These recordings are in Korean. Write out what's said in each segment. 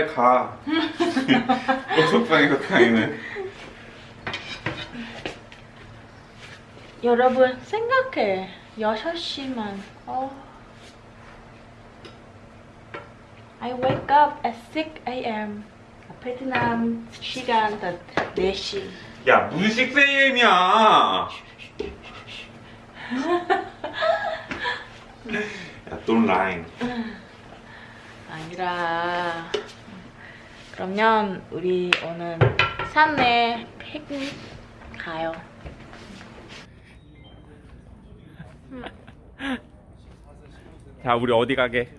너 빨리 가. 고속방에서 가기는. 여러분 생각해 6시만 어. I wake up at 6 a.m. 베트남 시간 4시 야, 무슨 6AM이야. 야, don't lie. 아니라 그러면 우리 오늘 산에 피크닉 가요 자, 우리 어디 가게?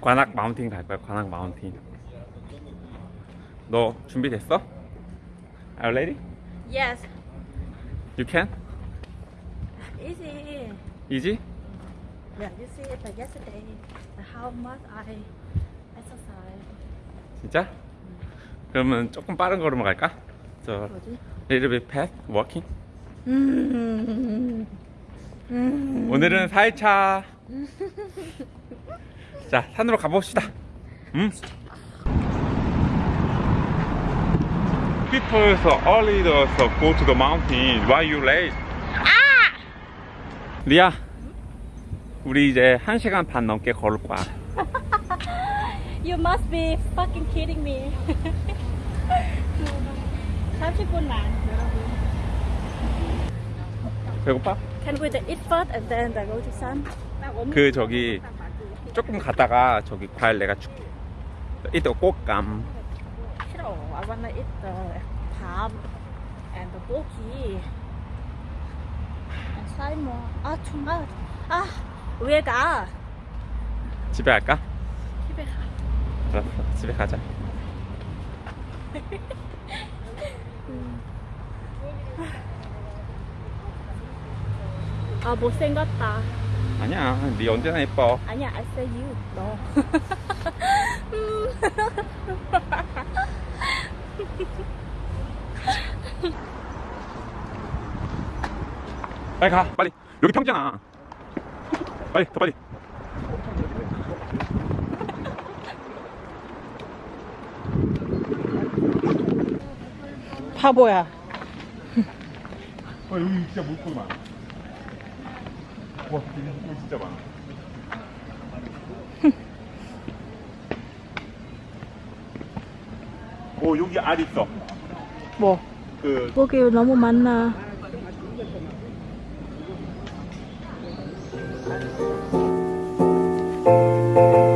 관악 마운틴 갈 거야. 관악 마운틴. 너 준비됐어? Are you ready? Yes You can? easy Easy? Yeah, you see it like yesterday how much I 진짜? 그러면 조금 빠른 걸음으로 갈까? 저 뭐지? little bit fast walking. 음. 음. 오늘은 4일차. 자, 산으로 가봅시다. 음. People so early to so go to the mountain. Why you late? 리아, 우리 이제 1시간 반 넘게 걸을 거야. You must be fucking kidding me. 30분만 여러분. 배고파? Can we eat first and then go to sun? 그 저기 조금 갔다가 저기 과일 내가 줄게. 이따 꽃감. 싫어. I wanna eat the palm and the goki. And Simon. 아, 정말. 아, 왜 가? 집에 갈까? 집에 가. 알았어, 집에 가자. 아, 못생겼다. 아니야, 네 언제나 예뻐. 아니야, I say you. 너. 빨리 가, 빨리. 여기 평지잖아. 빨리, 더 빨리. 바보야. 어, 여기 진짜 물고기 많아. 와, 여기 물고기 진짜 많아. 오, 여기 알 있어. 뭐? 그, 고기 너무 많나? 자.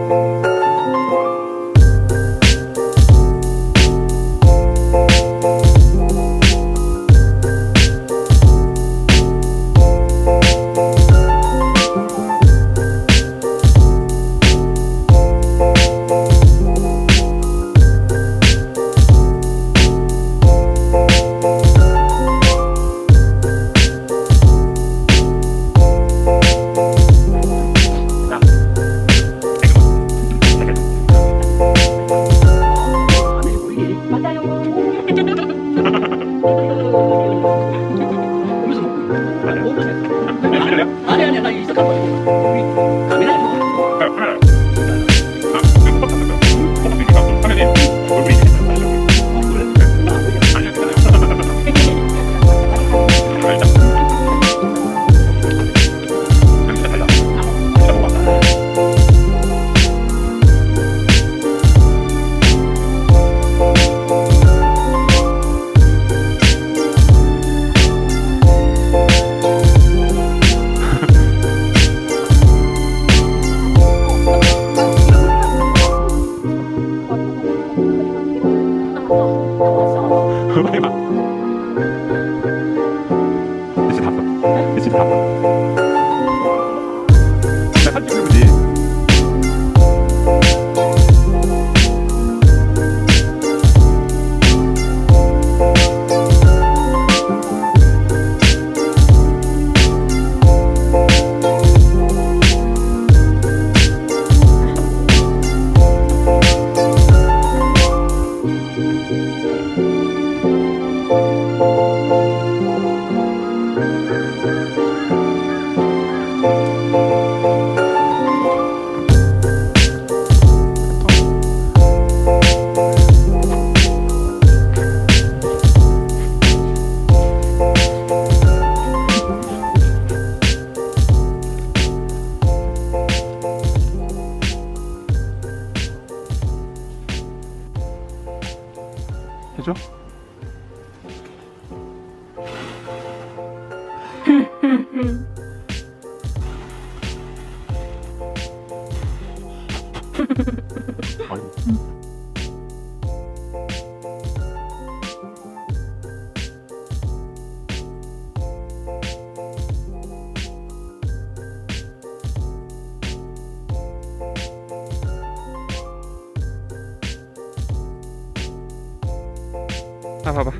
아 봐봐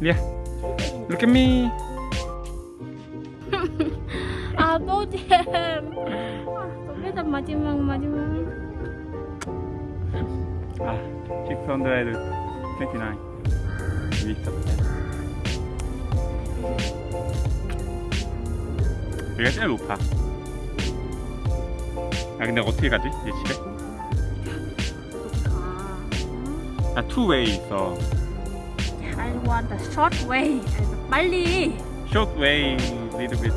리아 Look at me 아 노잼 도배단 마지막 마지막. 아 629 여기 있었다 여기가 제일 높아. 아 근데 어떻게 가지? 내 집에? 아 투웨이 있어. I want the short way. 빨리. Short way little bit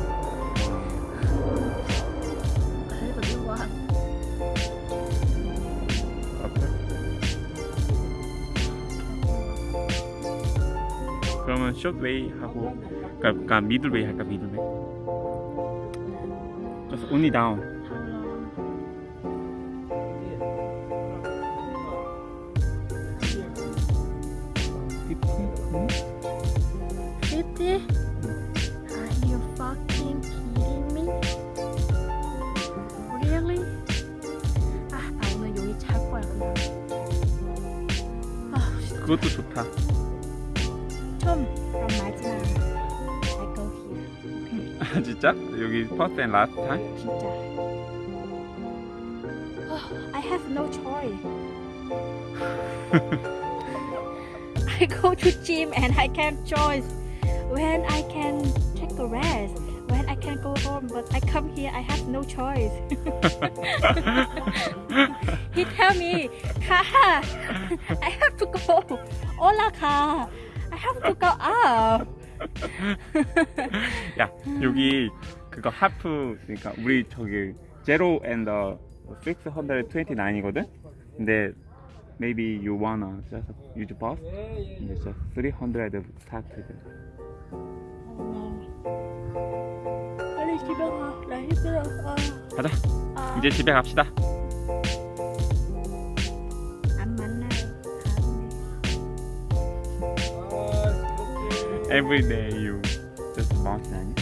그러면 way 하고 그러니까, 그러니까 way 할까 middle way just only down How long? Fifty? Are you fucking kidding me? Really? 아, 나 오늘 여기 잘 거야 그냥. 아, 그것도 좋다 진짜? 여기 first and last time? 진짜. 아, I have no choice. I go to gym and I can't choice when I can take a rest, when I can go home. But I come here, I have no choice. he tell me, Ka, I have to go. Hola, Ka. I have to go up. 야 여기 그거 하프 그러니까 우리 저기 제로 and 629이거든? 근데 maybe you wanna just use bus 근데 just 300 started 빨리 집에 가. 나 힘들어. 아, 가자 아. 이제 집에 갑시다 Every day you just bounce 아니야?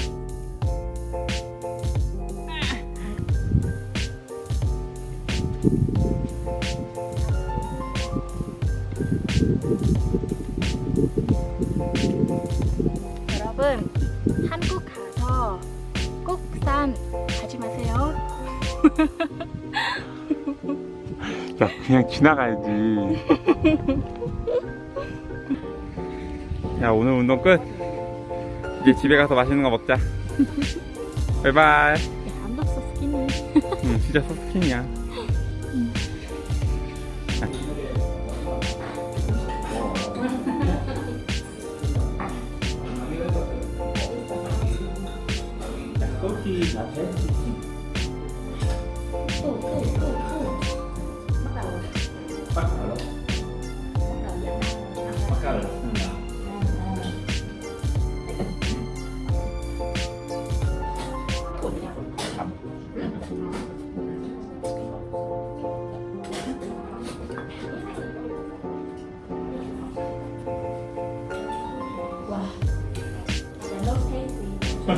여러분 한국 가서 꼭산 가지 마세요. 야 그냥 지나가야지 야 오늘 운동 끝. 이제 집에 가서 맛있는 거 먹자. 바이바이. so skinny. 응 진짜 소스킨이야. 와,